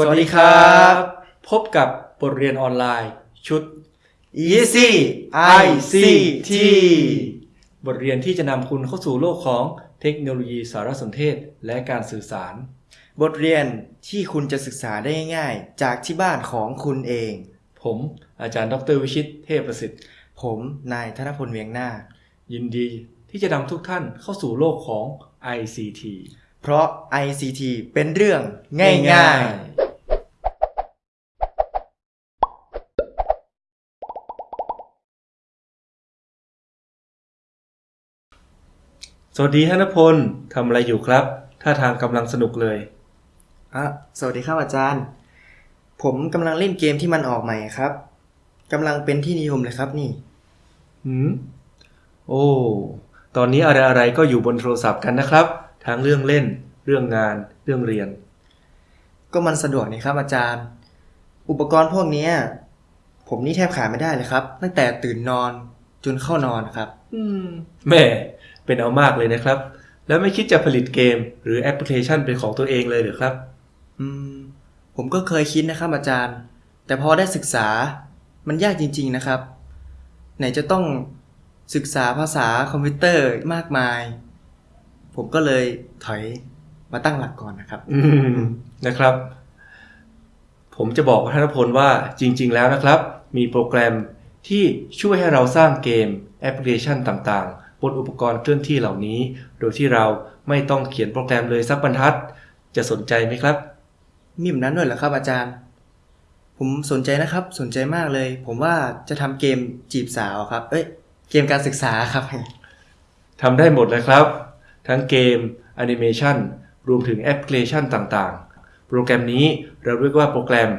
สวัสดีครับ พบกับบทเรียนออนไลน์ชุด Easy ICT บทเรียนที่จะนำคุณเข้าสู่โลกของเทคโนโลยีสารสนเทศและการสื่อสาร บทเรียนที่คุณจะศึกษาได้ง่ายๆจากที่บ้านของคุณเอง ผมอาจารย์ดรวิชิตเทพประสิทธิ์ ผมนายธนพลเวียงนาคยินดีที่จะนำทุกท่านเข้าสู่โลกของ ICT เพราะ ICT เป็นเรื่องง่ายๆ สวัสดีธนพลทำอะไรอยู่ครับ ท่าทางกำลังสนุกเลยอะสวัสดีครับอาจารย์ ผมกำลังเล่นเกมที่มันออกใหม่ครับกำลังเป็นที่นิยมเลยครับนี่ หืม โอ้ ตอนนี้อะไรอะไรๆก็อยู่บนโทรศัพท์กันนะครับ ทั้งเรื่องเล่น เรื่องงาน เรื่องเรียน ก็มันสะดวกนี่ครับอาจารย์ อุปกรณ์พวกเนี้ยผมนี่แทบขาดไม่ได้เลยครับ ตั้งแต่ตื่นนอนจนเข้านอนครับ อืมแม่ เป็นเอามากเลยนะครับ แล้วไม่คิดจะผลิตเกม หรือแอปพลิเคชันเป็นของตัวเองเลยหรือครับ อืม ผมก็เคยคิดนะครับอาจารย์ แต่พอได้ศึกษามันยากจริง ๆนะครับ ไหนจะต้องศึกษาภาษาคอมพิวเตอร์มากมาย ผมก็เลยถอยมาตั้งหลักก่อนนะครับ อืมนะครับ ผมจะบอกว่าธนพลว่าจริง ๆ แล้วนะครับ มีโปรแกรมที่ช่วยให้เราสร้างเกมแอปพลิเคชันต่างๆ บนอุปกรณ์เคลื่อนที่เหล่านี้ โดยที่เราไม่ต้องเขียนโปรแกรมเลยสักบรรทัด จะสนใจไหมครับ มีแบบนั้นด้วยเหรอครับอาจารย์ ผมสนใจนะครับ สนใจมากเลย ผมว่าจะทำเกมจีบสาวครับ เอ้ย เกมการศึกษาครับทำได้หมดเลยครับ ทั้งเกมแอนิเมชันรวมถึงแอปพลิเคชันต่างๆ โปรแกรมนี้เราเรียกว่าโปรแกรม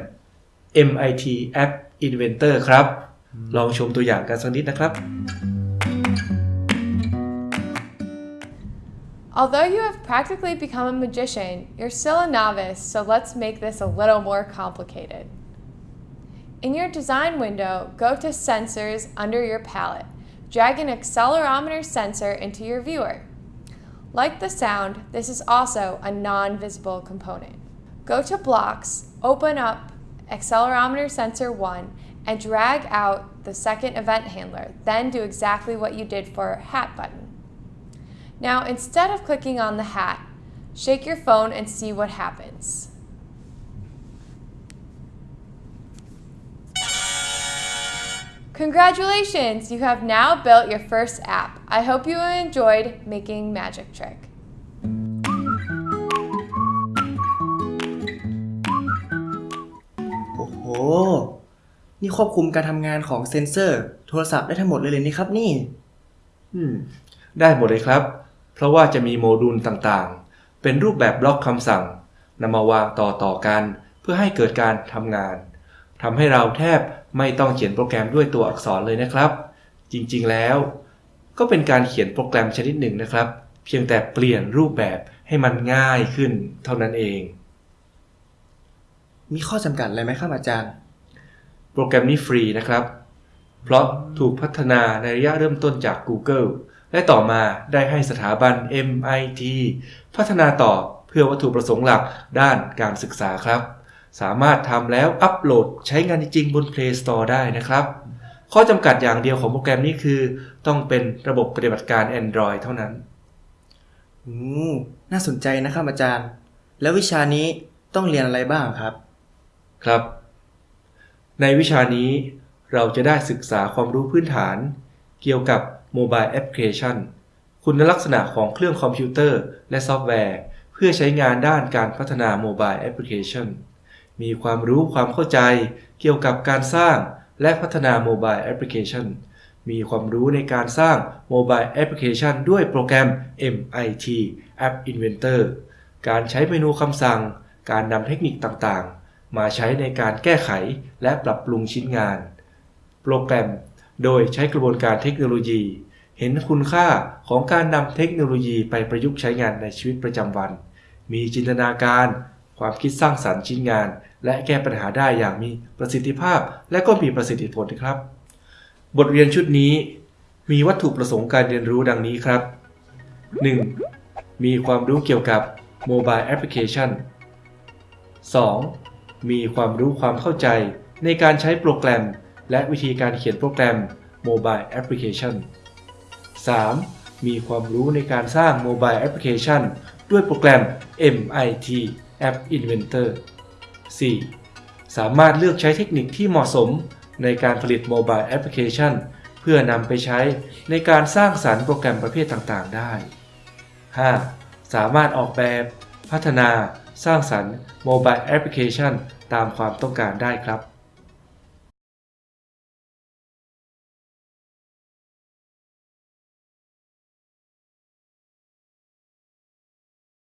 MIT App Inventor ครับ ลองชมตัวอย่างกันสักนิดนะครับ Although you have practically become a magician, you're still a novice, so let's make this a little more complicated. In your design window, go to Sensors under your palette. Drag an accelerometer sensor into your viewer. Like the sound, this is also a non-visible component. Go to Blocks, open up accelerometer sensor 1, and drag out the second event handler. Then do exactly what you did for hat button. Now, instead of clicking on the hat, shake your phone and see what happens. Congratulations! You have now built your first app. I hope you enjoyed making Magic Trick. โอ้โห นี่ควบคุมการทำงานของเซนเซอร์ โทรศัพท์ได้ทั้งหมดเลยเลยนี่ครับนี่ อืม ได้หมดเลยครับ เพราะว่าจะมีโมดูลต่างๆ เป็นรูปแบบบล็อกคำสั่งนำมาวางต่อๆกัน เพื่อให้เกิดการทำงานทำให้เราแทบไม่ต้องเขียนโปรแกรมด้วยตัวอักษรเลยนะครับ จริงๆแล้ว ก็เป็นการเขียนโปรแกรมชนิดหนึ่งนะครับ เพียงแต่เปลี่ยนรูปแบบให้มันง่ายขึ้นเท่านั้นเอง มีข้อจำกัดอะไรไหมครับอาจารย์ โปรแกรมนี้ฟรีนะครับ เพราะถูกพัฒนาในระยะเริ่มต้นจาก Google และต่อมาได้ให้สถาบัน MIT พัฒนาต่อเพื่อวัตถุประสงค์หลักด้านการศึกษาครับ สามารถทำแล้วอัปโหลดใช้งานจริงๆบน Play Store ได้นะครับ ข้อจำกัดอย่างเดียวของโปรแกรมนี้คือ ต้องเป็นระบบปฏิบัติการ Android เท่านั้นอืมน่าสนใจนะครับอาจารย์ แล้ววิชานี้ต้องเรียนอะไรบ้างครับ ครับ ในวิชานี้เราจะได้ศึกษาความรู้พื้นฐาน เกี่ยวกับ โมบายแอปพลิเคชันคุณลักษณะของเครื่องคอมพิวเตอร์ และซอฟต์แวร์ เพื่อใช้งานด้านการพัฒนาโมบายแอปพลิเคชันมีความรู้ความเข้าใจเกี่ยวกับการสร้างและพัฒนาโมบายแอปพลิเคชันมีความรู้ในการสร้างโมบายแอปพลิเคชันด้วยโปรแกรม MIT App Inventor การใช้เมนูคำสั่ง การนำเทคนิคต่างๆ มาใช้ในการแก้ไขและปรับปรุงชิ้นงาน โปรแกรม โดยใช้กระบวนการเทคโนโลยี เห็นคุณค่าของการนำเทคโนโลยีไปประยุกต์ใช้งานในชีวิตประจำวัน มีจินตนาการ ความคิดสร้างสรรค์ชิ้นงาน และแก้ปัญหาได้อย่างมีประสิทธิภาพ และก็มีประสิทธิผลครับ บทเรียนชุดนี้ มีวัตถุประสงค์การเรียนรู้ดังนี้ครับ 1. มีความรู้เกี่ยวกับ Mobile Application 2. มีความรู้ความเข้าใจในการใช้โปรแกรม และวิธีการเขียนโปรแกรม Mobile Application 3. มีความรู้ในการสร้าง Mobile Application ด้วยโปรแกรม MIT App Inventor 4. สามารถเลือกใช้เทคนิคที่เหมาะสมในการผลิต Mobile Application เพื่อนำไปใช้ในการสร้างสรรค์โปรแกรมประเภทต่างๆ ได้ 5. สามารถออกแบบ พัฒนา สร้างสรรค์ Mobile Application ตามความต้องการได้ครับ